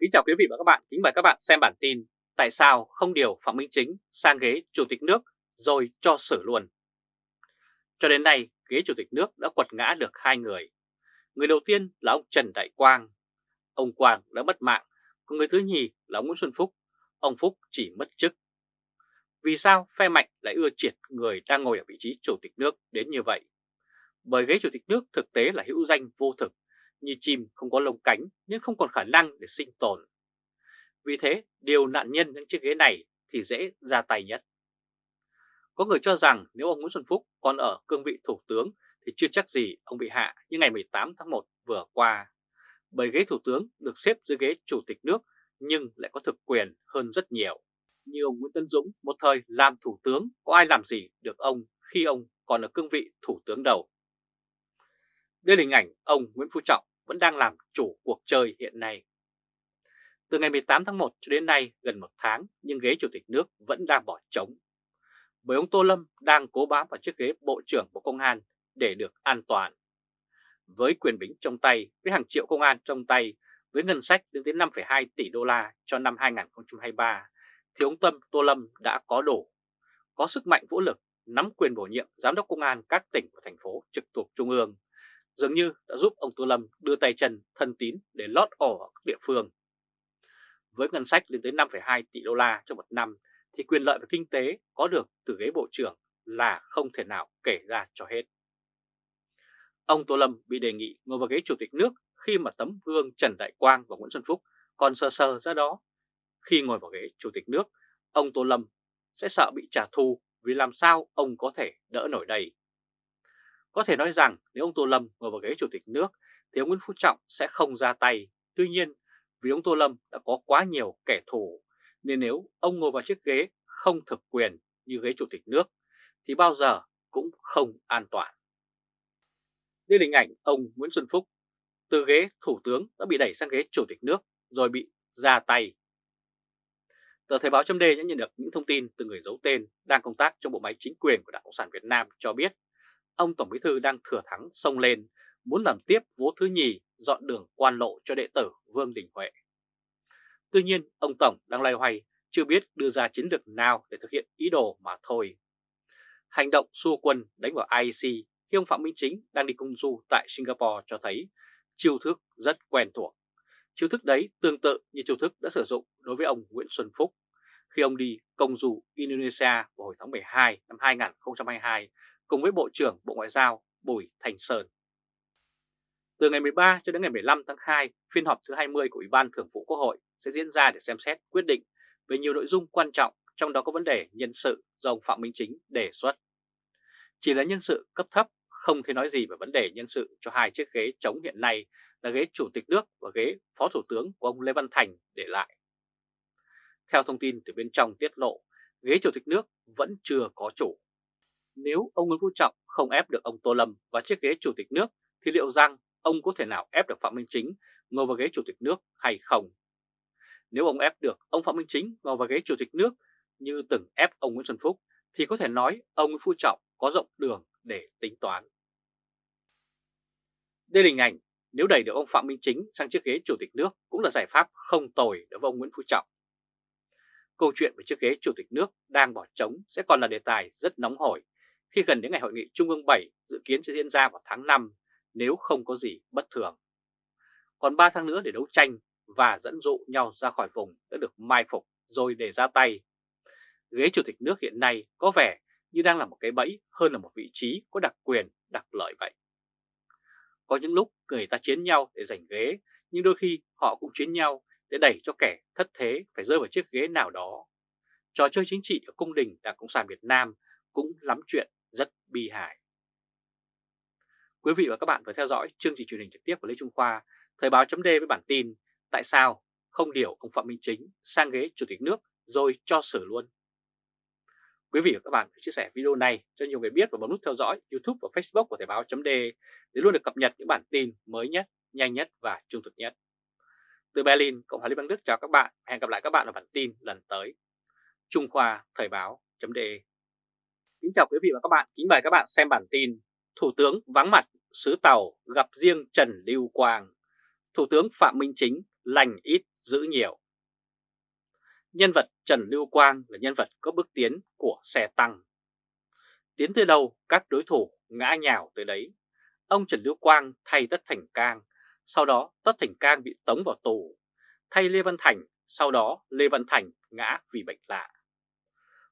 Kính chào quý vị và các bạn, kính mời các bạn xem bản tin Tại sao không điều Phạm Minh Chính sang ghế Chủ tịch nước rồi cho xử luôn? Cho đến nay, ghế Chủ tịch nước đã quật ngã được hai người. Người đầu tiên là ông Trần Đại Quang. Ông Quang đã mất mạng, còn người thứ nhì là ông Nguyễn Xuân Phúc. Ông Phúc chỉ mất chức. Vì sao phe mạnh lại ưa triệt người đang ngồi ở vị trí Chủ tịch nước đến như vậy? Bởi ghế Chủ tịch nước thực tế là hữu danh vô thực như chim không có lông cánh nhưng không còn khả năng để sinh tồn. Vì thế, điều nạn nhân những chiếc ghế này thì dễ ra tay nhất. Có người cho rằng nếu ông Nguyễn Xuân Phúc còn ở cương vị thủ tướng thì chưa chắc gì ông bị hạ như ngày 18 tháng 1 vừa qua. Bởi ghế thủ tướng được xếp dưới ghế chủ tịch nước nhưng lại có thực quyền hơn rất nhiều. Như ông Nguyễn Tân Dũng một thời làm thủ tướng có ai làm gì được ông khi ông còn ở cương vị thủ tướng đầu. Đây là hình ảnh ông Nguyễn Phú Trọng vẫn đang làm chủ cuộc chơi hiện nay. Từ ngày 18 tháng 1 cho đến nay gần một tháng nhưng ghế chủ tịch nước vẫn đang bỏ trống. Bởi ông Tô Lâm đang cố bám vào chiếc ghế Bộ trưởng Bộ Công an để được an toàn. Với quyền bính trong tay, với hàng triệu công an trong tay, với ngân sách đến tới 5,2 tỷ đô la cho năm 2023, thì ông Tâm Tô Lâm đã có đủ, có sức mạnh vũ lực, nắm quyền bổ nhiệm giám đốc công an các tỉnh và thành phố trực thuộc Trung ương, dường như đã giúp ông Tô Lâm đưa tay chân thân tín để lót ổ ở các địa phương. Với ngân sách lên tới 5,2 tỷ đô la trong một năm thì quyền lợi về kinh tế có được từ ghế bộ trưởng là không thể nào kể ra cho hết. Ông Tô Lâm bị đề nghị ngồi vào ghế chủ tịch nước khi mà tấm gương Trần Đại Quang và Nguyễn Xuân Phúc còn sơ sơ ra đó. Khi ngồi vào ghế chủ tịch nước, ông Tô Lâm sẽ sợ bị trả thù vì làm sao ông có thể đỡ nổi đây. Có thể nói rằng nếu ông Tô Lâm ngồi vào ghế chủ tịch nước thì ông Nguyễn Phú Trọng sẽ không ra tay. Tuy nhiên, vì ông Tô Lâm đã có quá nhiều kẻ thù, nên nếu ông ngồi vào chiếc ghế không thực quyền như ghế chủ tịch nước, thì bao giờ cũng không an toàn. Đây là hình ảnh ông Nguyễn Xuân Phúc từ ghế thủ tướng đã bị đẩy sang ghế chủ tịch nước rồi bị ra tay. Tờ Thời báo chấm đã nhận được những thông tin từ người giấu tên đang công tác trong bộ máy chính quyền của Đảng Cộng sản Việt Nam cho biết ông Tổng Bí Thư đang thừa thắng sông lên, muốn làm tiếp vố thứ nhì dọn đường quan lộ cho đệ tử Vương Đình Huệ. Tuy nhiên, ông Tổng đang loay hoay chưa biết đưa ra chiến lược nào để thực hiện ý đồ mà thôi. Hành động xua quân đánh vào IEC khi ông Phạm Minh Chính đang đi công du tại Singapore cho thấy chiêu thức rất quen thuộc. Chiêu thức đấy tương tự như chiêu thức đã sử dụng đối với ông Nguyễn Xuân Phúc khi ông đi công du Indonesia vào hồi tháng 12 năm 2022 cùng với Bộ trưởng Bộ Ngoại giao Bùi Thành Sơn. Từ ngày 13 cho đến ngày 15 tháng 2, phiên họp thứ 20 của Ủy ban Thường vụ Quốc hội sẽ diễn ra để xem xét quyết định về nhiều nội dung quan trọng, trong đó có vấn đề nhân sự do ông Phạm Minh Chính đề xuất. Chỉ là nhân sự cấp thấp, không thể nói gì về vấn đề nhân sự cho hai chiếc ghế chống hiện nay là ghế Chủ tịch nước và ghế Phó Thủ tướng của ông Lê Văn Thành để lại. Theo thông tin từ bên trong tiết lộ, ghế Chủ tịch nước vẫn chưa có chủ. Nếu ông Nguyễn Phú Trọng không ép được ông Tô Lâm vào chiếc ghế chủ tịch nước, thì liệu rằng ông có thể nào ép được Phạm Minh Chính ngồi vào ghế chủ tịch nước hay không? Nếu ông ép được ông Phạm Minh Chính ngồi vào ghế chủ tịch nước như từng ép ông Nguyễn Xuân Phúc, thì có thể nói ông Nguyễn Phú Trọng có rộng đường để tính toán. Đây là hình ảnh, nếu đẩy được ông Phạm Minh Chính sang chiếc ghế chủ tịch nước cũng là giải pháp không tồi đối với ông Nguyễn Phú Trọng. Câu chuyện về chiếc ghế chủ tịch nước đang bỏ trống sẽ còn là đề tài rất nóng hổi khi gần đến ngày hội nghị Trung ương 7 dự kiến sẽ diễn ra vào tháng 5 nếu không có gì bất thường. Còn 3 tháng nữa để đấu tranh và dẫn dụ nhau ra khỏi vùng đã được mai phục rồi để ra tay. Ghế chủ tịch nước hiện nay có vẻ như đang là một cái bẫy hơn là một vị trí có đặc quyền, đặc lợi vậy. Có những lúc người ta chiến nhau để giành ghế, nhưng đôi khi họ cũng chiến nhau để đẩy cho kẻ thất thế phải rơi vào chiếc ghế nào đó. Trò chơi chính trị ở cung đình Đảng Cộng sản Việt Nam cũng lắm chuyện rất bi hài. Quý vị và các bạn vừa theo dõi chương trình truyền hình trực tiếp của Lê Trung Khoa, Thời báo chấm với bản tin Tại sao không điều ông Phạm Minh Chính sang ghế Chủ tịch nước rồi cho xử luôn. Quý vị và các bạn hãy chia sẻ video này cho nhiều người biết và bấm nút theo dõi YouTube và Facebook của Thời báo chấm để luôn được cập nhật những bản tin mới nhất, nhanh nhất và trung thực nhất. Từ Berlin, Cộng hòa Liên bang Đức chào các bạn. Hẹn gặp lại các bạn ở bản tin lần tới. Trung Khoa Thời báo chấm Kính chào quý vị và các bạn, kính mời các bạn xem bản tin Thủ tướng vắng mặt sứ Tàu gặp riêng Trần Lưu Quang Thủ tướng Phạm Minh Chính lành ít giữ nhiều. Nhân vật Trần Lưu Quang là nhân vật có bước tiến của xe tăng. Tiến tới đâu các đối thủ ngã nhào tới đấy. Ông Trần Lưu Quang thay Tất Thành Cang, sau đó Tất Thành Cang bị tống vào tù. Thay Lê Văn Thành, sau đó Lê Văn Thành ngã vì bệnh lạ.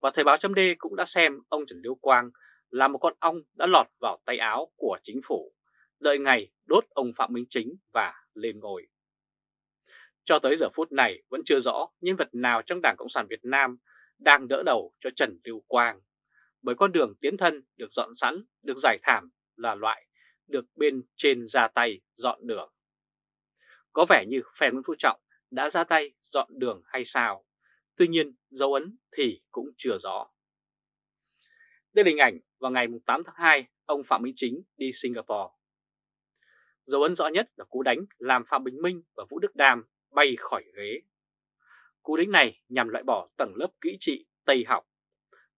Và Thời báo chấm cũng đã xem ông Trần Lưu Quang là một con ong đã lọt vào tay áo của chính phủ, đợi ngày đốt ông Phạm Minh Chính và lên ngôi. Cho tới giờ phút này vẫn chưa rõ nhân vật nào trong Đảng Cộng sản Việt Nam đang đỡ đầu cho Trần Lưu Quang, bởi con đường tiến thân được dọn sẵn, được giải thảm là loại được bên trên ra tay dọn đường. Có vẻ như phe Nguyễn Phú Trọng đã ra tay dọn đường hay sao, tuy nhiên dấu ấn thì cũng chưa rõ. Đây là hình ảnh vào ngày 8 tháng 2, ông Phạm Minh Chính đi Singapore. Dấu ấn rõ nhất là cú đánh làm Phạm Bình Minh và Vũ Đức Đam bay khỏi ghế. Cú đánh này nhằm loại bỏ tầng lớp kỹ trị Tây học.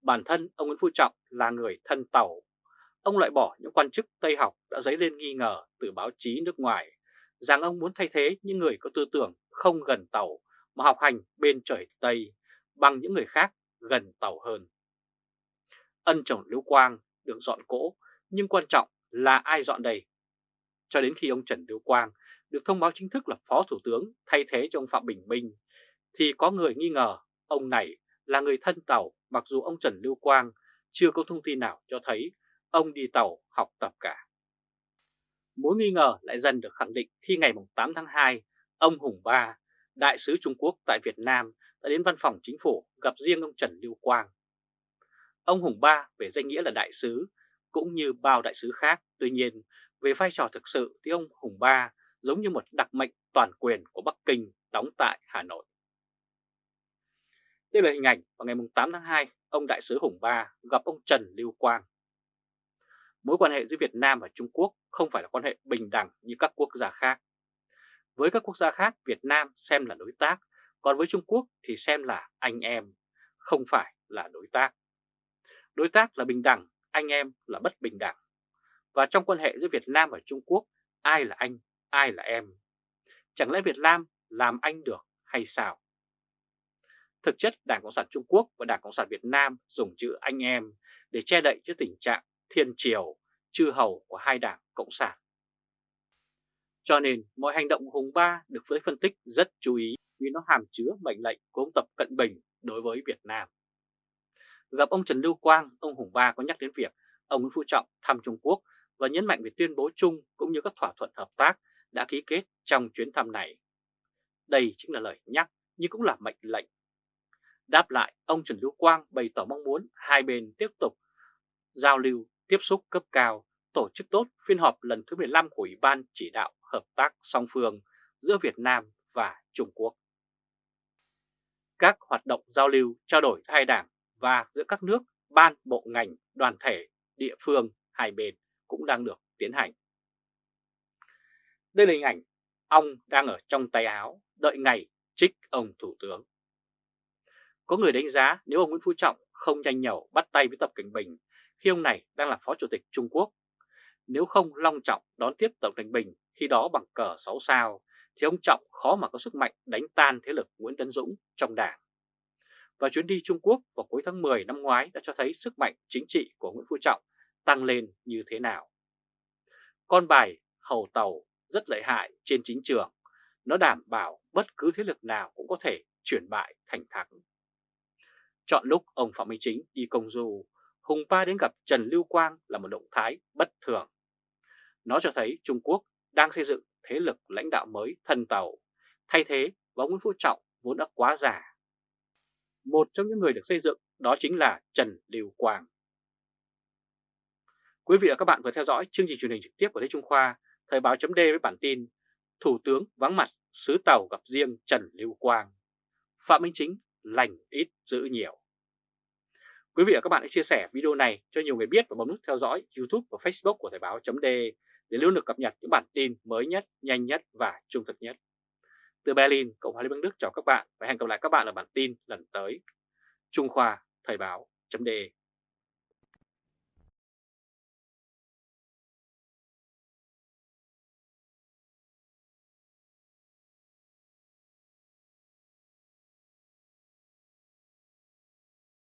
Bản thân ông Nguyễn Phú Trọng là người thân tàu. Ông loại bỏ những quan chức Tây học đã dấy lên nghi ngờ từ báo chí nước ngoài rằng ông muốn thay thế những người có tư tưởng không gần tàu mà học hành bên trời Tây bằng những người khác gần tàu hơn. Ân chồng Lưu Quang được dọn cỗ nhưng quan trọng là ai dọn đây? Cho đến khi ông Trần Lưu Quang được thông báo chính thức là Phó Thủ tướng thay thế cho ông Phạm Bình Minh, thì có người nghi ngờ ông này là người thân tàu mặc dù ông Trần Lưu Quang chưa có thông tin nào cho thấy ông đi tàu học tập cả. Mối nghi ngờ lại dần được khẳng định khi ngày 8 tháng 2, ông Hùng Ba, đại sứ Trung Quốc tại Việt Nam đã đến văn phòng chính phủ gặp riêng ông Trần Lưu Quang. Ông Hùng Ba về danh nghĩa là đại sứ cũng như bao đại sứ khác, tuy nhiên về vai trò thực sự thì ông Hùng Ba giống như một đặc mệnh toàn quyền của Bắc Kinh đóng tại Hà Nội. Đây là hình ảnh vào ngày 8 tháng 2, ông Đại sứ Hùng Ba gặp ông Trần Lưu Quang. Mối quan hệ giữa Việt Nam và Trung Quốc không phải là quan hệ bình đẳng như các quốc gia khác. Với các quốc gia khác, Việt Nam xem là đối tác, còn với Trung Quốc thì xem là anh em, không phải là đối tác. Đối tác là bình đẳng, anh em là bất bình đẳng. Và trong quan hệ giữa Việt Nam và Trung Quốc, ai là anh, ai là em? Chẳng lẽ Việt Nam làm anh được hay sao? Thực chất Đảng Cộng sản Trung Quốc và Đảng Cộng sản Việt Nam dùng chữ anh em để che đậy cho tình trạng thiên triều, chư hầu của hai đảng Cộng sản. Cho nên mọi hành động của Hùng Ba được giới phân tích rất chú ý vì nó hàm chứa mệnh lệnh của ông Tập Cận Bình đối với Việt Nam. Gặp ông Trần Lưu Quang, ông Hùng Ba có nhắc đến việc ông Nguyễn Phú Trọng thăm Trung Quốc và nhấn mạnh về tuyên bố chung cũng như các thỏa thuận hợp tác đã ký kết trong chuyến thăm này. Đây chính là lời nhắc nhưng cũng là mệnh lệnh. Đáp lại, ông Trần Lưu Quang bày tỏ mong muốn hai bên tiếp tục giao lưu, tiếp xúc cấp cao, tổ chức tốt phiên họp lần thứ 15 của Ủy ban chỉ đạo hợp tác song phương giữa Việt Nam và Trung Quốc. Các hoạt động giao lưu, trao đổi giữa hai đảng và giữa các nước, ban, bộ ngành, đoàn thể, địa phương hai bên cũng đang được tiến hành. Đây là hình ảnh ông đang ở trong tay áo, đợi ngày trích ông Thủ tướng. Có người đánh giá nếu ông Nguyễn Phú Trọng không nhanh nhẩu bắt tay với Tập Cảnh Bình khi ông này đang là Phó Chủ tịch Trung Quốc, nếu không long trọng đón tiếp Tổng Thành Bình khi đó bằng cờ 6 sao, thì ông Trọng khó mà có sức mạnh đánh tan thế lực Nguyễn Tấn Dũng trong đảng. Và chuyến đi Trung Quốc vào cuối tháng 10 năm ngoái đã cho thấy sức mạnh chính trị của Nguyễn Phú Trọng tăng lên như thế nào. Con bài hầu tàu rất lợi hại trên chính trường, nó đảm bảo bất cứ thế lực nào cũng có thể chuyển bại thành thắng. Chọn lúc ông Phạm Minh Chính đi công du, Hùng Ba đến gặp Trần Lưu Quang là một động thái bất thường. Nó cho thấy Trung Quốc đang xây dựng thế lực lãnh đạo mới thân tàu, thay thế và Nguyễn Phú Trọng vốn đã quá già. Một trong những người được xây dựng đó chính là Trần Lưu Quang. Quý vị và các bạn vừa theo dõi chương trình truyền hình trực tiếp của Lê Trung Khoa, Thời báo chấm với bản tin Thủ tướng vắng mặt, sứ tàu gặp riêng Trần Lưu Quang. Phạm Minh Chính lành ít giữ nhiều. Quý vị và các bạn hãy chia sẻ video này cho nhiều người biết và bấm nút theo dõi YouTube và Facebook của Thời báo .de để luôn được cập nhật những bản tin mới nhất, nhanh nhất và trung thực nhất. Từ Berlin, Cộng hòa Liên bang Đức chào các bạn và hẹn gặp lại các bạn ở bản tin lần tới. Trung Khoa Thời báo .de.